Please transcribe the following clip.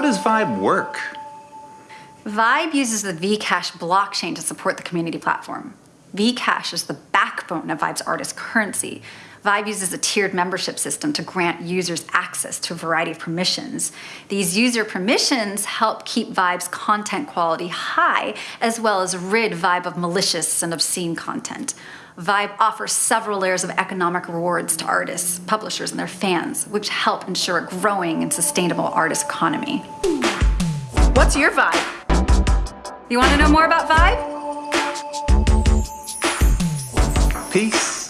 does Vibe work? Vibe uses the Vcash blockchain to support the community platform. Vcash is the backbone of Vibe's artist currency. Vibe uses a tiered membership system to grant users access to a variety of permissions. These user permissions help keep Vibe's content quality high, as well as rid Vibe of malicious and obscene content. Vibe offers several layers of economic rewards to artists, publishers, and their fans, which help ensure a growing and sustainable artist economy. What's your Vibe? You want to know more about Vibe? Peace.